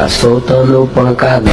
Tá soltando pancadão.